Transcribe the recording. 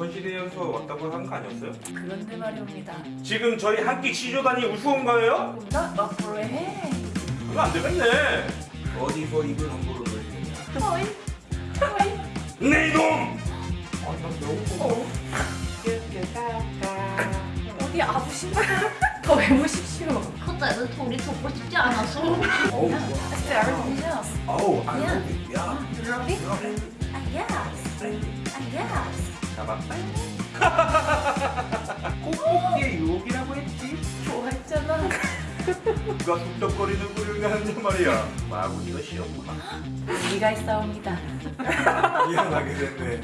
조선시대에서 왔다고 한 거 아니었어요? 그런데 말입니다. 지금 저희 한 끼 치조단이 우스운 거예요? Not afraid. 그거 안 되겠네 어디서 입을 함부로 놀리느냐 어이, 어이. 네 이놈! 어. 어디 아프신가? 더 해보십시오. 커다란 소리 듣고 싶지 않았어. 어우 yes. 어우 안 야. 돼. 야 Ruby? 아, yes. 아, yes. 잡았다 꼭꼭이의 유혹이라고 했지? 좋아했잖아. 누가 툭덕거리는 소리를 하는데 말이야. 마구니가 시험구나 네가 있사옵니다. 미안하게 됐네